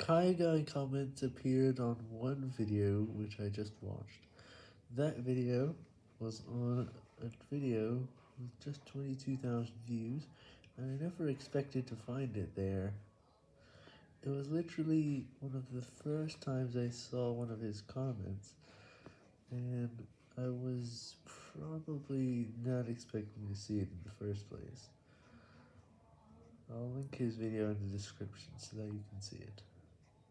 Kai Guy comments appeared on one video which I just watched. That video was on a video with just 22,000 views, and I never expected to find it there. It was literally one of the first times I saw one of his comments, and I was probably not expecting to see it in the first place. I'll link his video in the description so that you can see it.